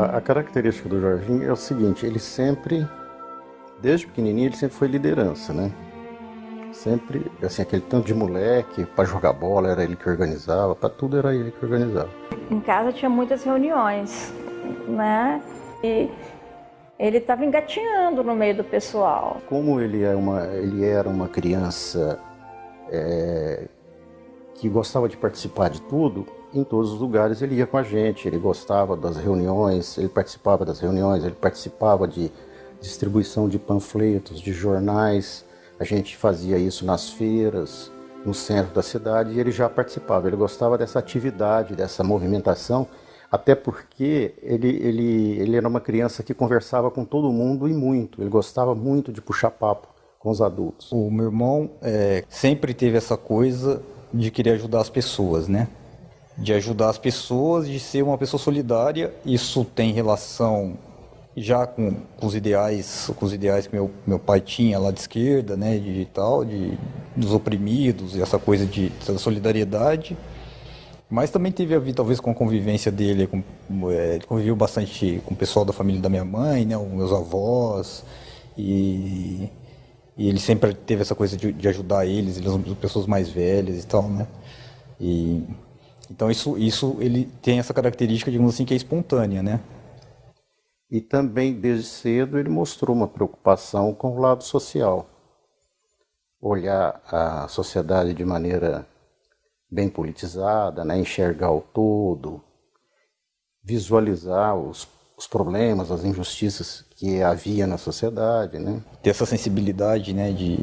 A, a, característica do Jorginho é o seguinte, ele sempre, desde pequenininho, ele sempre foi liderança, né? Sempre, assim, aquele tanto de moleque, para jogar bola era ele que organizava, para tudo era ele que organizava. Em casa tinha muitas reuniões, né? E ele estava engatinhando no meio do pessoal. Como ele, é uma, ele era uma criança é, que gostava de participar de tudo, em todos os lugares ele ia com a gente, ele gostava das reuniões, ele participava das reuniões, ele participava de distribuição de panfletos, de jornais, a gente fazia isso nas feiras, no centro da cidade, e ele já participava, ele gostava dessa atividade, dessa movimentação, até porque ele, ele, ele era uma criança que conversava com todo mundo e muito, ele gostava muito de puxar papo com os adultos. O meu irmão é, sempre teve essa coisa de querer ajudar as pessoas, né? De ajudar as pessoas, de ser uma pessoa solidária. Isso tem relação já com, com os ideais, com os ideais que meu, meu pai tinha lá de esquerda, né, de tal, de dos oprimidos e essa coisa de da solidariedade. Mas também teve a ver talvez com a convivência dele, com, é, ele conviveu bastante com o pessoal da família da minha mãe, né, os meus avós e e ele sempre teve essa coisa de, de ajudar eles, eles são pessoas mais velhas e tal, né? E, então isso, isso ele tem essa característica, digamos assim, que é espontânea, né? E também, desde cedo, ele mostrou uma preocupação com o lado social. Olhar a sociedade de maneira bem politizada, né? enxergar o todo, visualizar os, os problemas, as injustiças que havia na sociedade, né? Ter essa sensibilidade, né, de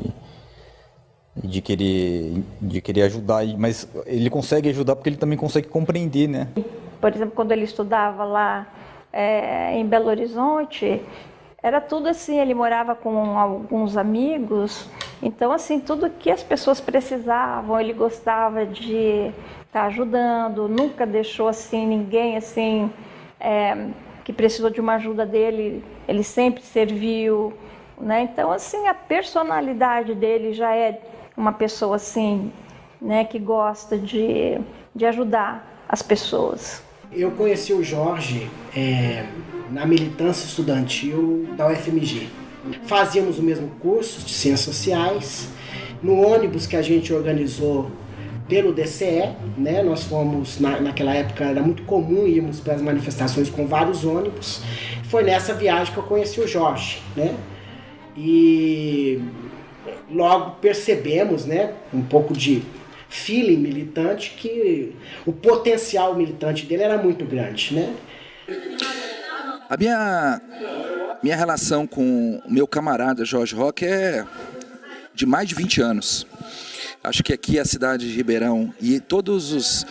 de querer de querer ajudar, mas ele consegue ajudar porque ele também consegue compreender, né? Por exemplo, quando ele estudava lá é, em Belo Horizonte, era tudo assim, ele morava com alguns amigos, então assim, tudo que as pessoas precisavam, ele gostava de estar tá ajudando, nunca deixou assim ninguém assim é, que precisou de uma ajuda dele, ele sempre serviu, né? Então, assim, a personalidade dele já é uma pessoa assim, né, que gosta de, de ajudar as pessoas. Eu conheci o Jorge é, na militância estudantil da UFMG. Fazíamos o mesmo curso de Ciências Sociais. No ônibus que a gente organizou pelo DCE, né? Nós fomos, na, naquela época era muito comum irmos para as manifestações com vários ônibus. Foi nessa viagem que eu conheci o Jorge, né? E logo percebemos, né, um pouco de feeling militante que o potencial militante dele era muito grande, né? A minha minha relação com o meu camarada Jorge Roque é de mais de 20 anos. Acho que aqui a cidade de Ribeirão e todos os,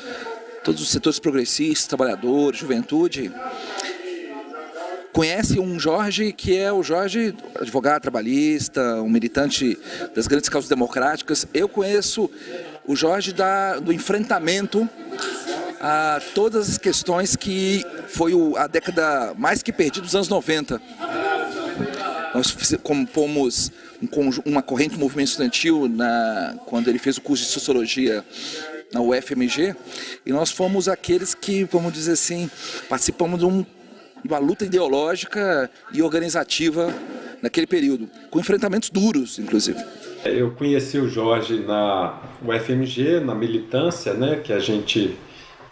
todos os setores progressistas, trabalhadores, juventude, conhece um Jorge que é o Jorge, advogado trabalhista, um militante das grandes causas democráticas. Eu conheço o Jorge da, do enfrentamento a todas as questões que foi a década mais que perdida dos anos 90. Nós compomos um, uma corrente do movimento estudantil na, quando ele fez o curso de Sociologia na UFMG, e nós fomos aqueles que, vamos dizer assim, participamos de, um, uma luta ideológica e organizativa naquele período, com enfrentamentos duros, inclusive. Eu conheci o Jorge na UFMG, na militância, né, que a gente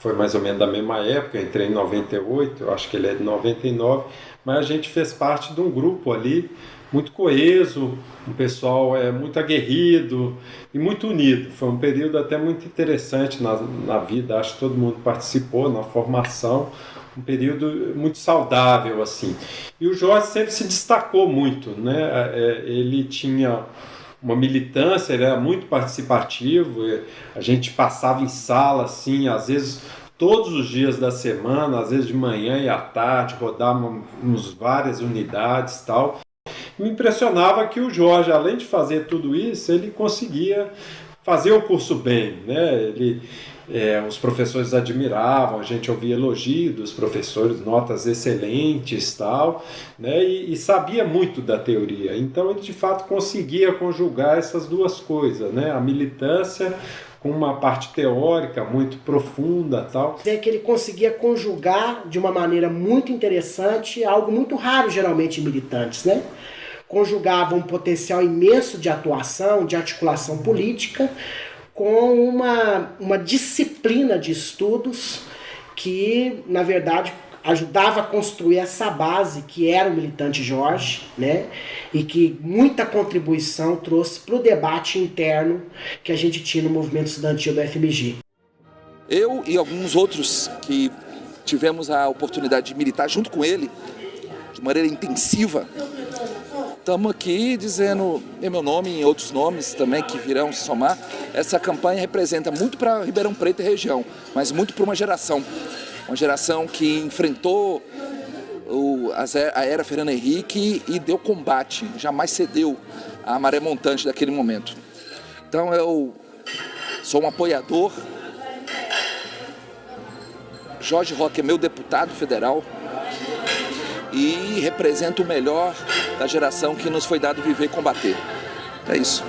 foi mais ou menos da mesma época, entrei em 98, eu acho que ele é de 99, mas a gente fez parte de um grupo ali muito coeso, um pessoal é muito aguerrido e muito unido. Foi um período até muito interessante na, na vida, acho que todo mundo participou na formação, um período muito saudável assim. E o Jorge sempre se destacou muito, né? É, ele tinha uma militância, ele era muito participativo, a gente passava em sala assim, às vezes todos os dias da semana, às vezes de manhã e à tarde, rodávamos várias unidades tal. Me impressionava que o Jorge, além de fazer tudo isso, ele conseguia fazia o curso bem, né? Ele, é, os professores admiravam, a gente ouvia elogios dos professores, notas excelentes tal, né? E, e, sabia muito da teoria. Então ele de fato conseguia conjugar essas duas coisas, né? A militância com uma parte teórica muito profunda tal. É que ele conseguia conjugar de uma maneira muito interessante algo muito raro geralmente em militantes, né? Conjugava um potencial imenso de atuação, de articulação política, com uma, uma disciplina de estudos que, na verdade, ajudava a construir essa base que era o militante Jorge, né? E que muita contribuição trouxe para o debate interno que a gente tinha no movimento estudantil do FMG. Eu e alguns outros que tivemos a oportunidade de militar junto com ele, de maneira intensiva, estamos aqui dizendo em meu nome e em outros nomes também que virão somar. Essa campanha representa muito para Ribeirão Preto e região, mas muito para uma geração uma geração que enfrentou o, a era Fernando Henrique e deu combate, jamais cedeu à maré montante daquele momento. Então eu sou um apoiador. Jorge Roque é meu deputado federal e representa o melhor da geração que nos foi dado viver e combater. É isso.